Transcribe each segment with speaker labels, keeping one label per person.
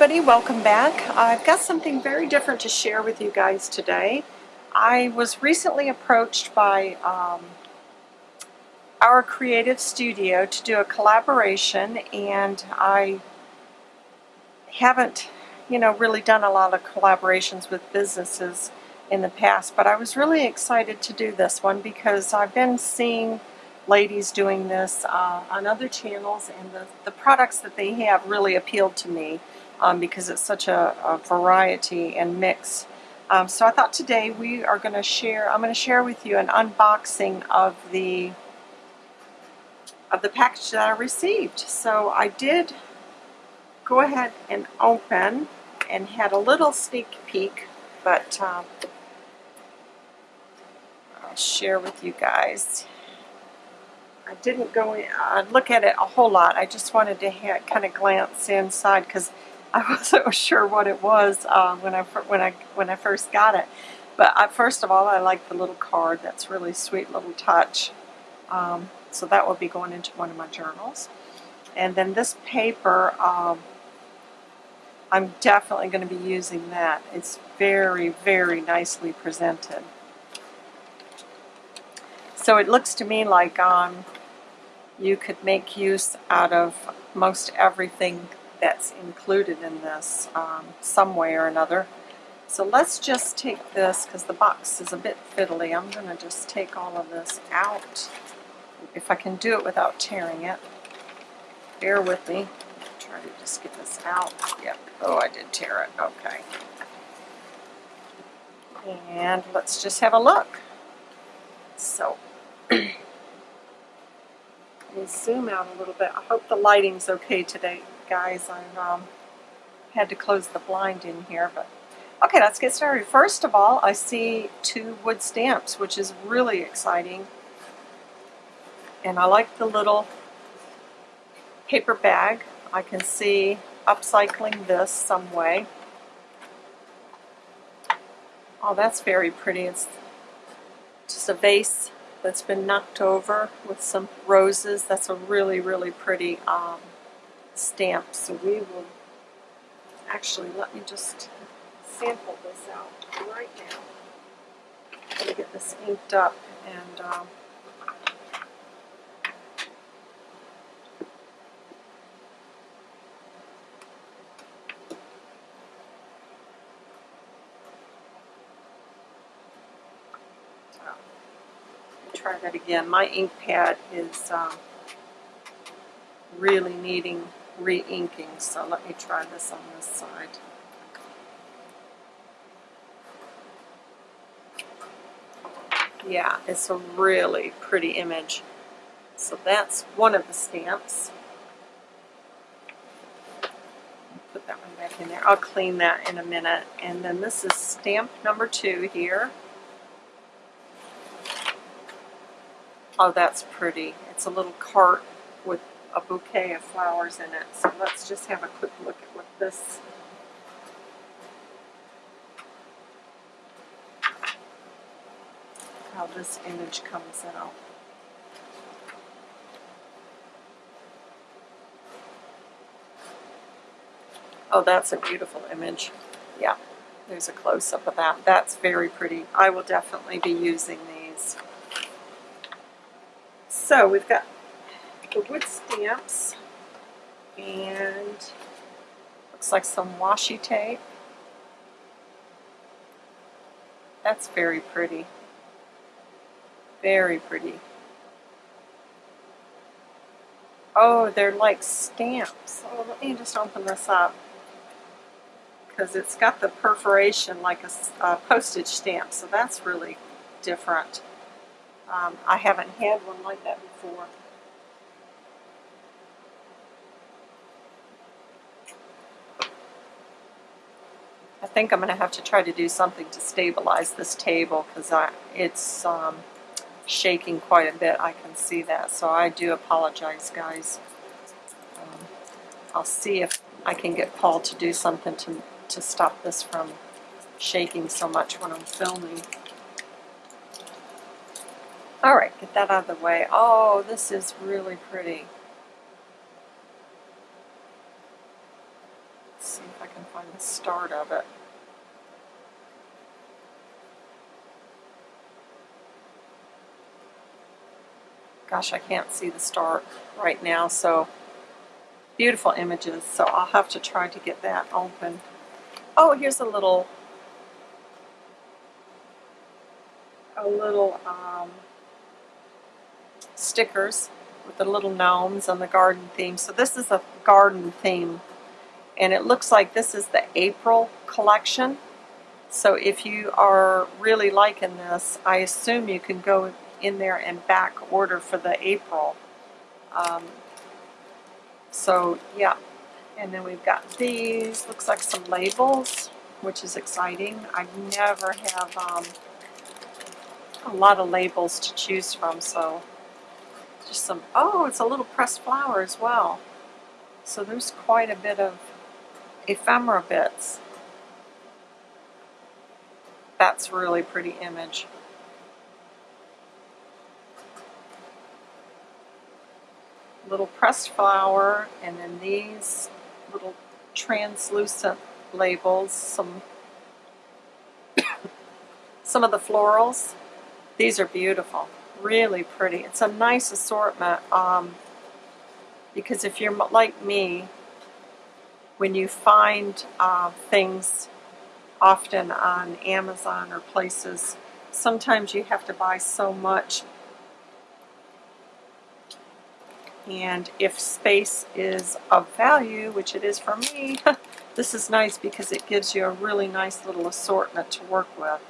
Speaker 1: everybody, welcome back. I've got something very different to share with you guys today. I was recently approached by um, our creative studio to do a collaboration and I haven't you know really done a lot of collaborations with businesses in the past but I was really excited to do this one because I've been seeing ladies doing this uh, on other channels and the, the products that they have really appealed to me um, because it's such a, a variety and mix. Um, so I thought today we are going to share, I'm going to share with you an unboxing of the of the package that I received. So I did go ahead and open and had a little sneak peek, but um, I'll share with you guys. I didn't go in, uh, look at it a whole lot. I just wanted to kind of glance inside because I wasn't sure what it was uh, when I when I when I first got it. But I, first of all, I like the little card. That's really sweet little touch. Um, so that will be going into one of my journals. And then this paper, um, I'm definitely going to be using that. It's very, very nicely presented. So it looks to me like um, you could make use out of most everything that's included in this um, some way or another. So let's just take this, because the box is a bit fiddly, I'm going to just take all of this out, if I can do it without tearing it. Bear with me. Try to just get this out. Yep. Oh, I did tear it. Okay. And let's just have a look. So, let me zoom out a little bit. I hope the lighting's okay today guys. I've um, had to close the blind in here, but okay, let's get started. First of all, I see two wood stamps, which is really exciting. And I like the little paper bag. I can see upcycling this some way. Oh, that's very pretty. It's just a vase that's been knocked over with some roses. That's a really, really pretty um, stamp. So we will actually let me just sample this out right now. I'm get this inked up and um, try that again. My ink pad is um, really needing re-inking, so let me try this on this side. Yeah, it's a really pretty image. So that's one of the stamps. Put that one back in there. I'll clean that in a minute. And then this is stamp number two here. Oh, that's pretty. It's a little cart with a bouquet of flowers in it. So let's just have a quick look at what this how this image comes out. Oh, that's a beautiful image. Yeah, there's a close-up of that. That's very pretty. I will definitely be using these. So we've got the wood stamps and looks like some washi tape. That's very pretty. Very pretty. Oh, they're like stamps. Oh, let me just open this up because it's got the perforation like a, a, postage stamp, so that's really different. Um, I haven't had one like that before. I think I'm going to have to try to do something to stabilize this table because it's um, shaking quite a bit. I can see that. So I do apologize, guys. Um, I'll see if I can get Paul to do something to, to stop this from shaking so much when I'm filming. Alright, get that out of the way. Oh, this is really pretty. Can the start of it. Gosh, I can't see the start right now, so beautiful images, so I'll have to try to get that open. Oh, here's a little, a little um, stickers with the little gnomes on the garden theme. So this is a garden theme, and it looks like this is the April collection. So if you are really liking this, I assume you can go in there and back order for the April. Um, so yeah, and then we've got these, looks like some labels, which is exciting. I never have um, a lot of labels to choose from, so just some, oh, it's a little pressed flower as well. So there's quite a bit of ephemera bits. That's really pretty image. little pressed flower and then these little translucent labels, some some of the florals. These are beautiful, really pretty. It's a nice assortment um, because if you're like me, when you find uh, things often on Amazon or places, sometimes you have to buy so much And if space is of value, which it is for me, this is nice because it gives you a really nice little assortment to work with.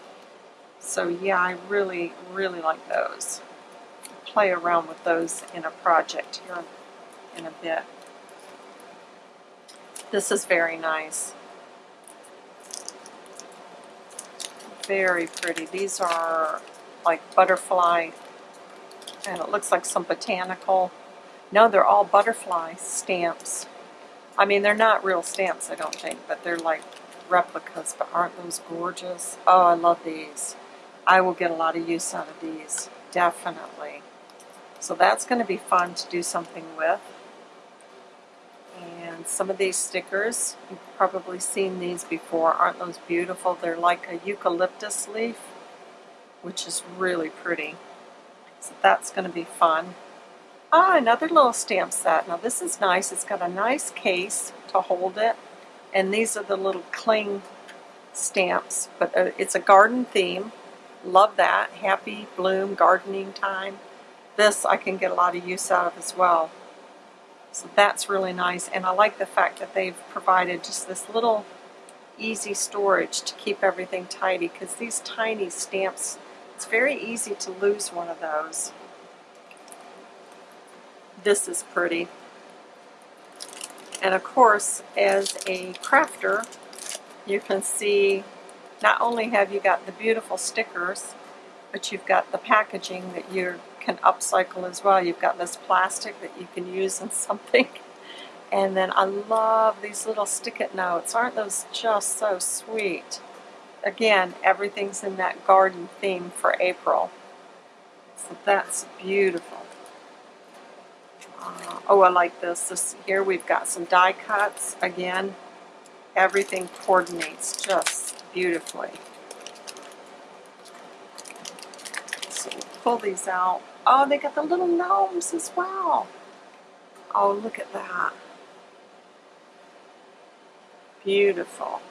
Speaker 1: So yeah, I really, really like those. Play around with those in a project here in a bit. This is very nice. Very pretty. These are like butterfly, and it looks like some botanical no, they're all butterfly stamps. I mean, they're not real stamps, I don't think, but they're like replicas, but aren't those gorgeous? Oh, I love these. I will get a lot of use out of these, definitely. So that's going to be fun to do something with. And some of these stickers, you've probably seen these before. Aren't those beautiful? They're like a eucalyptus leaf, which is really pretty. So that's going to be fun. Ah, another little stamp set. Now this is nice. It's got a nice case to hold it. And these are the little cling stamps. But uh, it's a garden theme. Love that. Happy bloom gardening time. This I can get a lot of use out of as well. So that's really nice. And I like the fact that they've provided just this little easy storage to keep everything tidy because these tiny stamps, it's very easy to lose one of those. This is pretty. And of course, as a crafter, you can see not only have you got the beautiful stickers, but you've got the packaging that you can upcycle as well. You've got this plastic that you can use in something. And then I love these little stick-it notes. Aren't those just so sweet? Again, everything's in that garden theme for April. So that's beautiful. Uh, oh, I like this. This here we've got some die cuts. Again, everything coordinates just beautifully. So we'll pull these out. Oh, they got the little gnomes as well. Oh, look at that. Beautiful.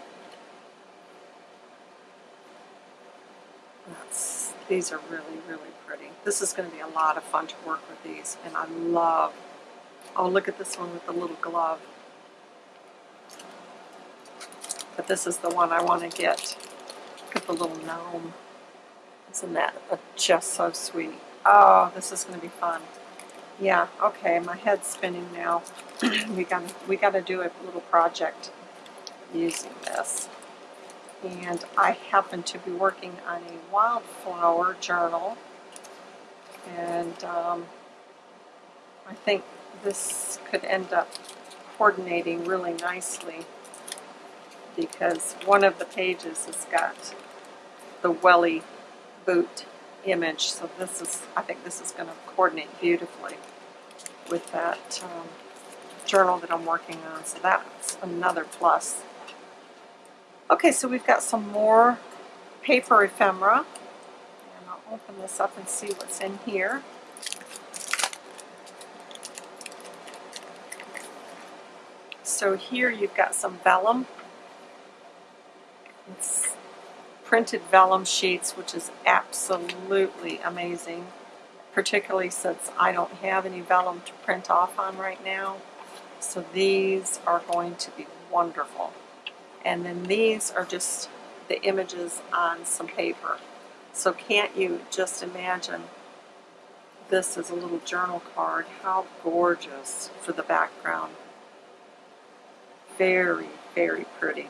Speaker 1: That's, these are really, really pretty. This is going to be a lot of fun to work with these, and I love, oh look at this one with the little glove. But this is the one I want to get. Look at the little gnome. Isn't that uh, just so sweet? Oh, this is going to be fun. Yeah, okay, my head's spinning now. we got we got to do a little project using this and I happen to be working on a wildflower journal and um, I think this could end up coordinating really nicely because one of the pages has got the welly boot image so this is I think this is going to coordinate beautifully with that um, journal that I'm working on so that's another plus Okay, so we've got some more paper ephemera. And I'll open this up and see what's in here. So here you've got some vellum. It's printed vellum sheets, which is absolutely amazing, particularly since I don't have any vellum to print off on right now. So these are going to be wonderful. And then these are just the images on some paper. So can't you just imagine this as a little journal card? How gorgeous for the background. Very, very pretty.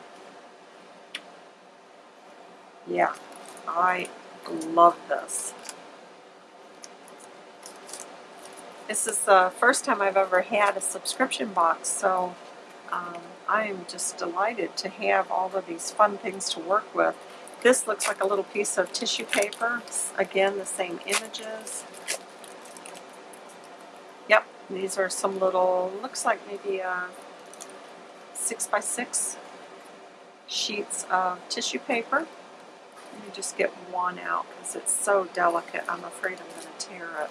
Speaker 1: Yeah, I love this. This is the first time I've ever had a subscription box, so um, I'm just delighted to have all of these fun things to work with. This looks like a little piece of tissue paper. Again, the same images. Yep, these are some little, looks like maybe a six by six sheets of tissue paper. Let me just get one out because it's so delicate. I'm afraid I'm going to tear it.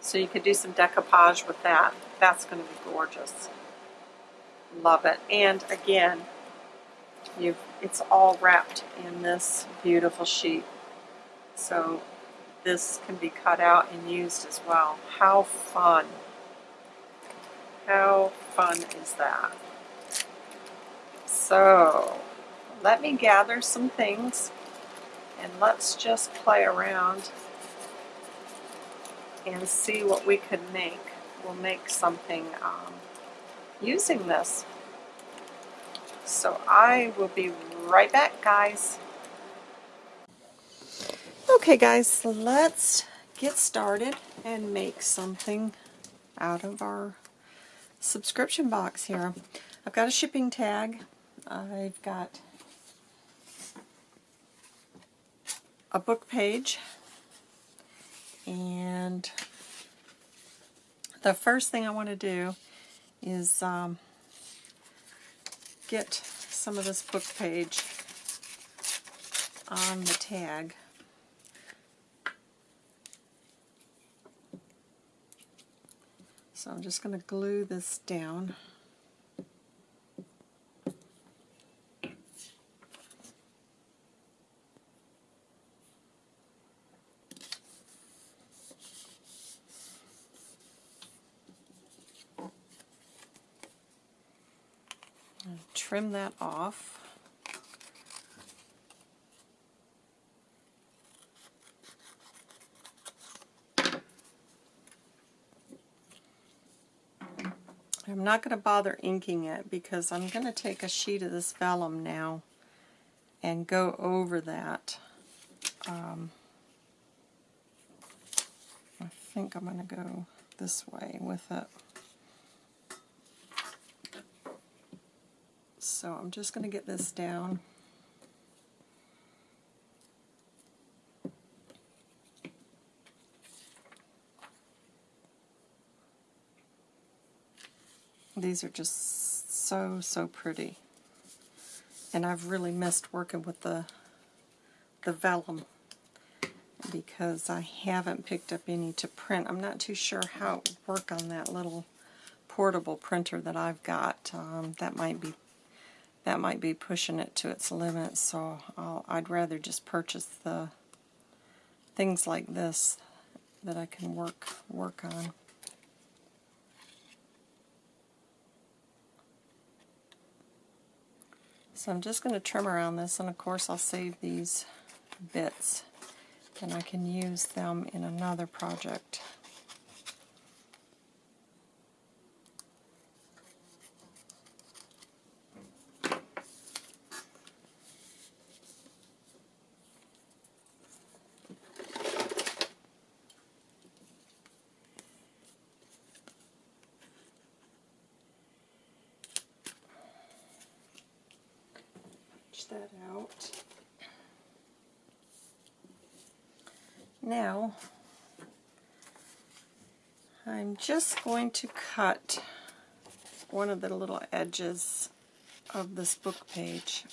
Speaker 1: So you could do some decoupage with that. That's going to be gorgeous. Love it. And again, you it's all wrapped in this beautiful sheet. So this can be cut out and used as well. How fun. How fun is that? So let me gather some things and let's just play around and see what we could make. We'll make something um, using this. So I will be right back, guys. Okay, guys, let's get started and make something out of our subscription box here. I've got a shipping tag. I've got a book page and the first thing I want to do is um, get some of this book page on the tag. So I'm just going to glue this down. trim that off. I'm not going to bother inking it because I'm going to take a sheet of this vellum now and go over that. Um, I think I'm going to go this way with it. So I'm just going to get this down. These are just so, so pretty. And I've really missed working with the, the vellum because I haven't picked up any to print. I'm not too sure how it would work on that little portable printer that I've got. Um, that might be that might be pushing it to its limit, so I'll, I'd rather just purchase the things like this that I can work work on. So I'm just going to trim around this, and of course I'll save these bits, and I can use them in another project. that out. Now, I'm just going to cut one of the little edges of this book page.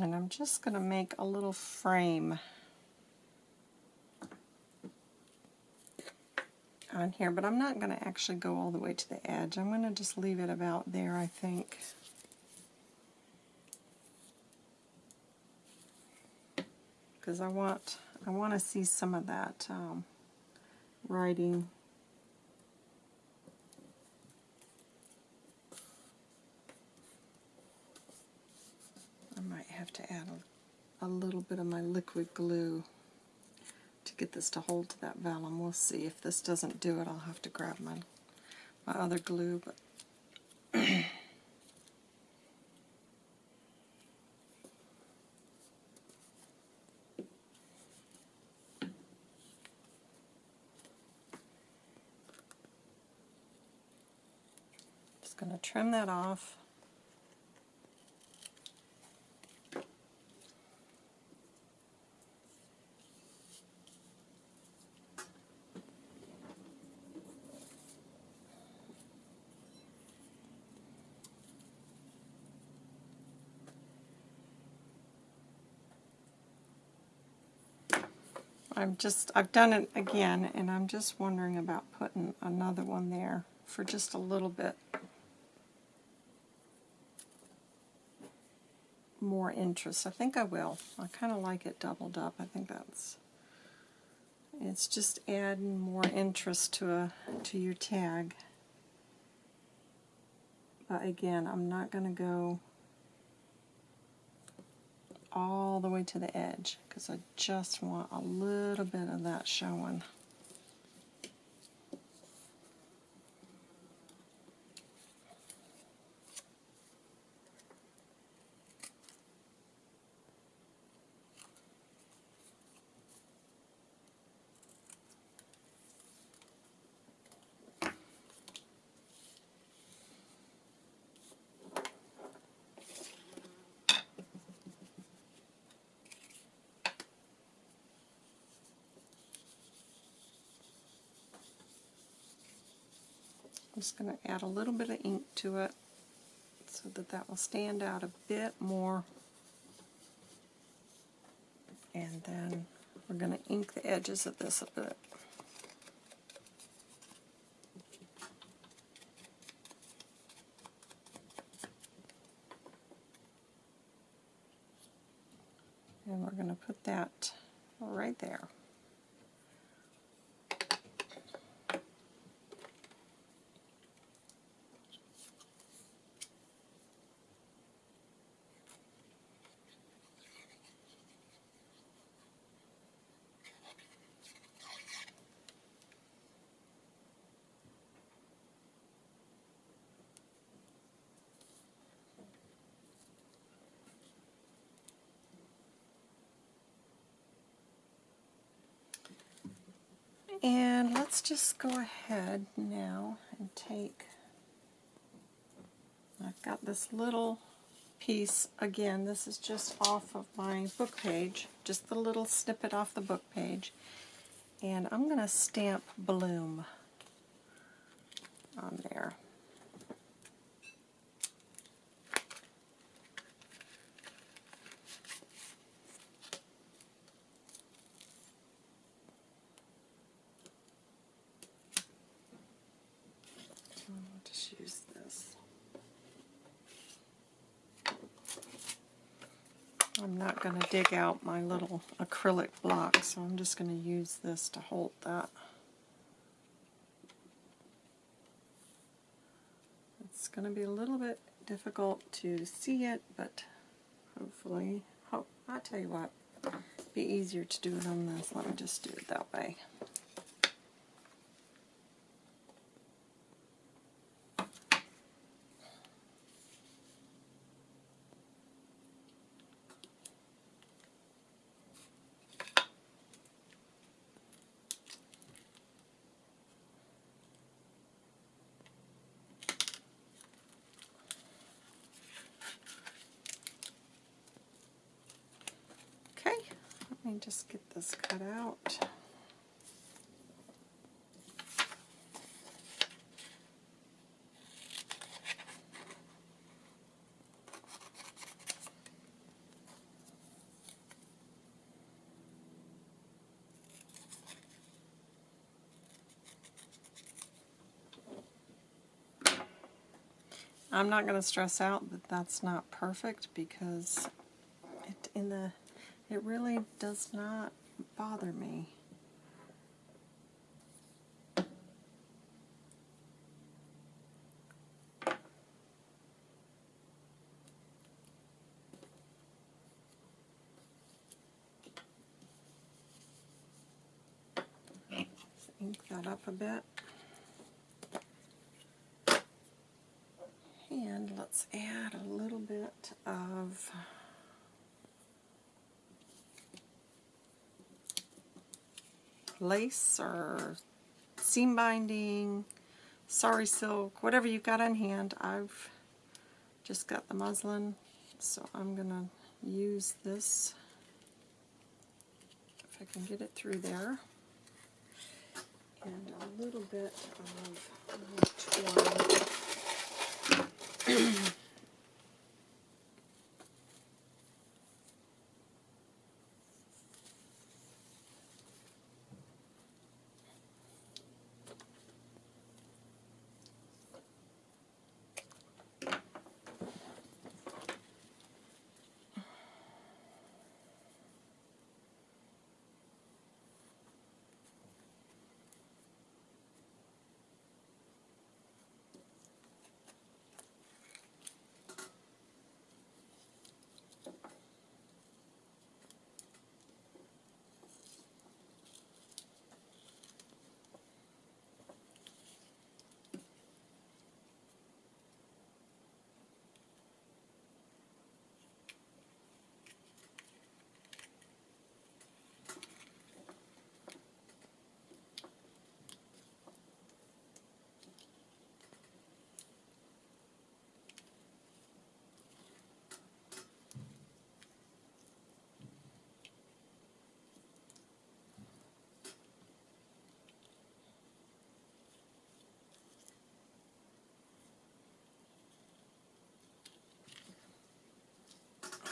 Speaker 1: And I'm just going to make a little frame on here, but I'm not going to actually go all the way to the edge. I'm going to just leave it about there, I think. Because I want I want to see some of that um, writing I might have to add a, a little bit of my liquid glue to get this to hold to that vellum. We'll see. If this doesn't do it, I'll have to grab my, my other glue. But Just going to trim that off. I'm just, I've done it again, and I'm just wondering about putting another one there for just a little bit more interest. I think I will. I kind of like it doubled up. I think that's, it's just adding more interest to a to your tag. But again, I'm not going to go all the way to the edge because I just want a little bit of that showing. I'm just going to add a little bit of ink to it so that that will stand out a bit more. And then we're going to ink the edges of this a bit. And we're going to put that right there. And let's just go ahead now and take, I've got this little piece, again, this is just off of my book page, just the little snippet off the book page, and I'm going to stamp Bloom on there. I'm not going to dig out my little acrylic block, so I'm just going to use this to hold that. It's going to be a little bit difficult to see it, but hopefully, oh, I'll tell you what, be easier to do it on this. Let me just do it that way. Okay, let me just get cut out. I'm not going to stress out that that's not perfect because it in the it really does not bother me. ink that up a bit. And let's add a little bit of lace or seam binding, sari silk, whatever you've got on hand. I've just got the muslin, so I'm going to use this if I can get it through there. And a little bit of twine.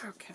Speaker 1: Okay.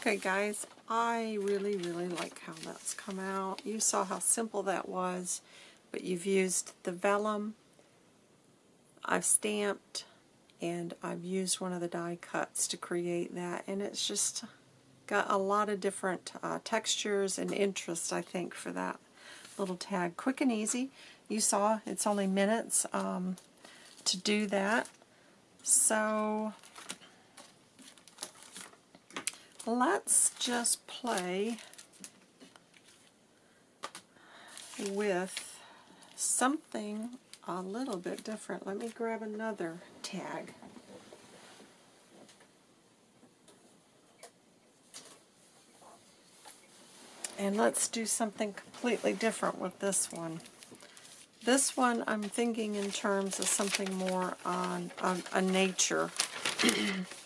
Speaker 1: Okay. Guys, I really, really like how that's come out. You saw how simple that was, but you've used the vellum, I've stamped, and I've used one of the die cuts to create that, and it's just got a lot of different uh, textures and interest, I think, for that little tag. Quick and easy. You saw it's only minutes um, to do that. So let's just play with something a little bit different. Let me grab another tag. And let's do something completely different with this one. This one I'm thinking in terms of something more on, on a nature.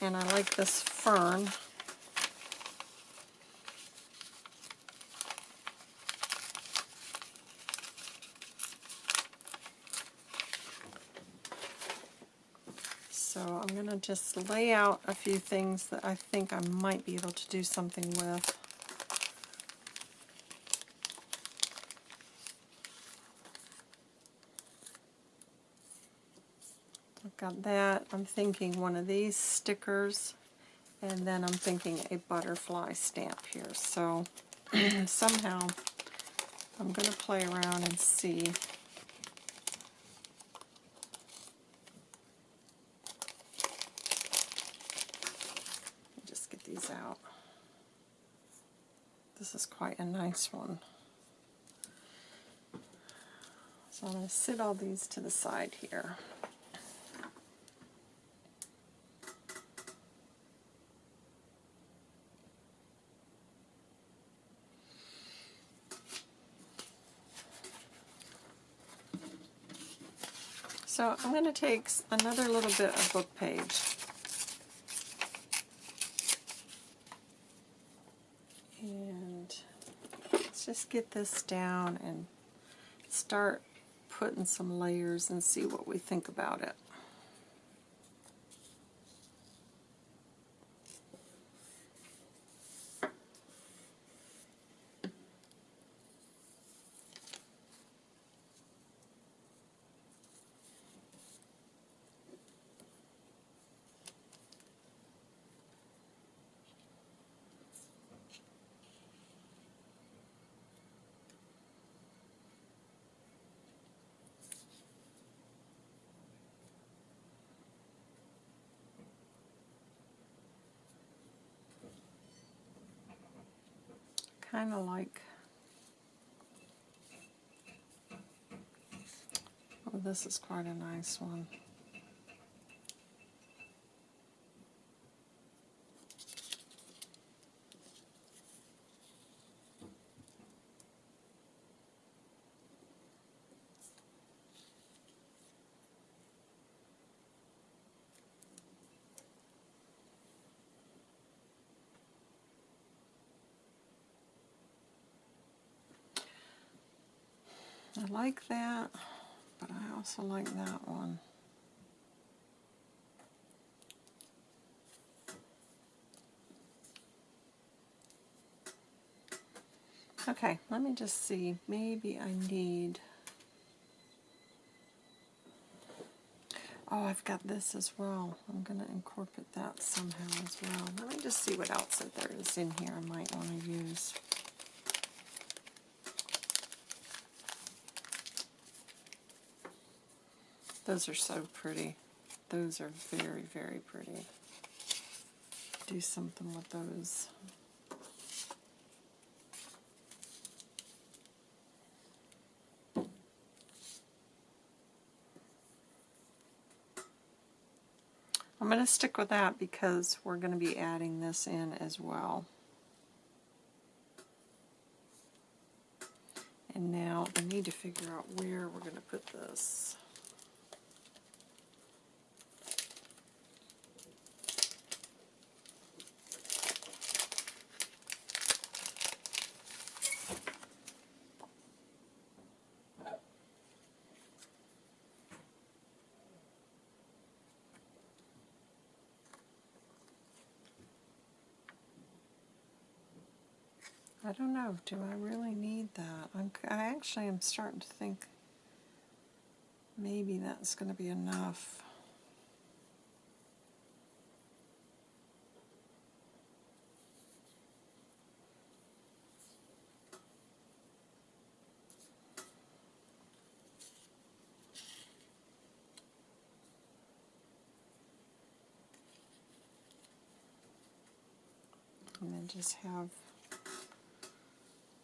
Speaker 1: and I like this fern. So I'm going to just lay out a few things that I think I might be able to do something with. Got that. I'm thinking one of these stickers, and then I'm thinking a butterfly stamp here. So somehow I'm going to play around and see. Just get these out. This is quite a nice one. So I'm going to sit all these to the side here. So I'm going to take another little bit of book page. And let's just get this down and start putting some layers and see what we think about it. Kind of like oh this is quite a nice one I like that, but I also like that one. Okay, let me just see. Maybe I need... Oh, I've got this as well. I'm going to incorporate that somehow as well. Let me just see what else that there is in here I might want to use. Those are so pretty. Those are very, very pretty. Do something with those. I'm going to stick with that because we're going to be adding this in as well. And now I need to figure out where we're going to put this. Don't. Do I really need that? I'm, I actually am starting to think maybe that's going to be enough. And then just have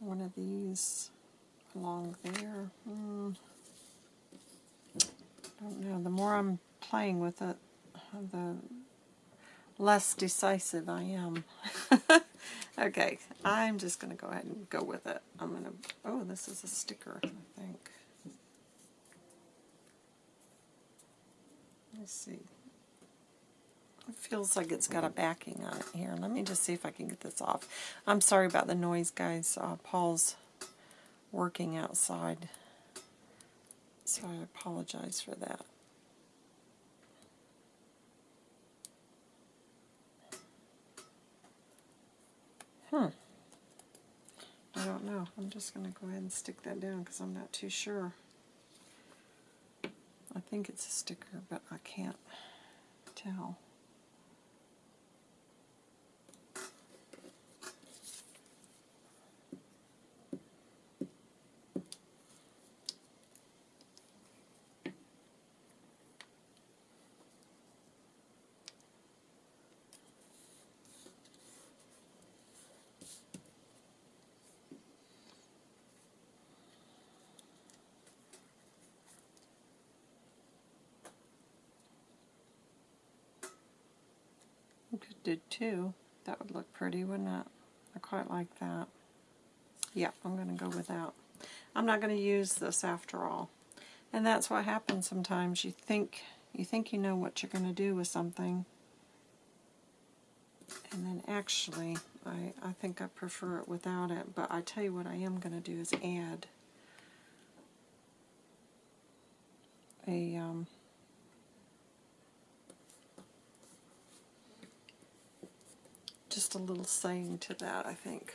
Speaker 1: one of these along there. Hmm. I don't know. The more I'm playing with it, the less decisive I am. okay, I'm just going to go ahead and go with it. I'm going to, oh, this is a sticker, I think. Let's see. It feels like it's got a backing on it here. Let me just see if I can get this off. I'm sorry about the noise, guys. Uh, Paul's working outside, so I apologize for that. Hmm. I don't know. I'm just going to go ahead and stick that down because I'm not too sure. I think it's a sticker, but I can't tell. We could do two. That would look pretty, wouldn't it? I quite like that. Yeah, I'm going to go with that. I'm not going to use this after all. And that's what happens sometimes. You think you think you know what you're going to do with something. And then actually, I, I think I prefer it without it. But I tell you what I am going to do is add a um, just a little saying to that, I think.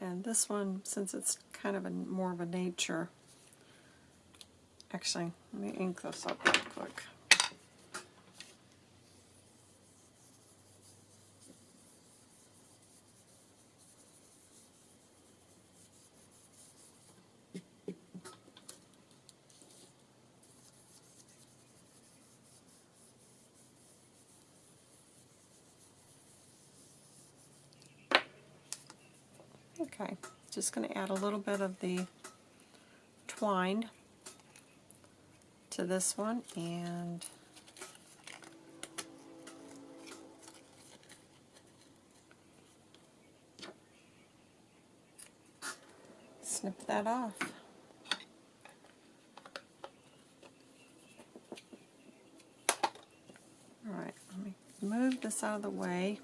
Speaker 1: And this one, since it's kind of a more of a nature, actually, let me ink this up real quick. Okay, just going to add a little bit of the twine to this one and snip that off. Alright, let me move this out of the way.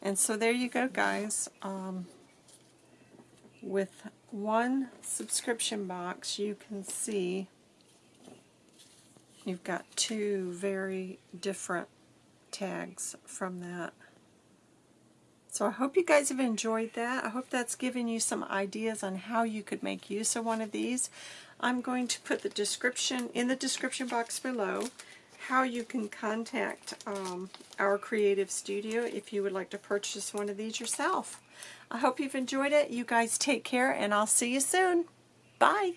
Speaker 1: And so there you go guys. Um, with one subscription box you can see you've got two very different tags from that. So I hope you guys have enjoyed that. I hope that's given you some ideas on how you could make use of one of these. I'm going to put the description in the description box below how you can contact um, our creative studio if you would like to purchase one of these yourself. I hope you've enjoyed it. You guys take care, and I'll see you soon. Bye.